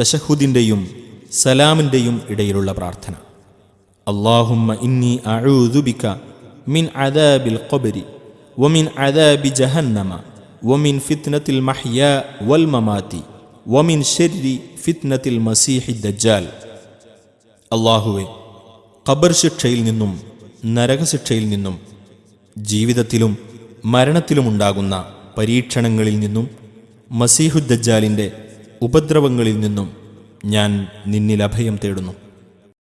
തശഹുദിന്റെയും സലാമിന്റെയും ഇടയിലുള്ള പ്രാർത്ഥന. അള്ളാഹുമ്മ ഇന്നി അഴൂതുബിക മിൻ അദാബിൽ കൊബരി വമിൻ അദാബി ജഹന്നമ വമിൻ ഫിത്നത്തിൽ മഹ്യ വൽ മമാതി വമിൻ ഷെരി ഫിത്നത്തിൽ മസീഹി ദജ്ജാൽ. അള്ളാഹുവെ ഖബർ ശിക്ഷയിൽ നിന്നും നരകശിക്ഷയിൽ നിന്നും ജീവിതത്തിലും മരണത്തിലുമുണ്ടാകുന്ന പരീക്ഷണങ്ങളിൽ നിന്നും മസീഹുദ്ദജ്ജാലിന്റെ ഉപദ്രവങ്ങളിൽ നിന്നും ഞാൻ നിന്നിൽ അഭയം തേടുന്നു.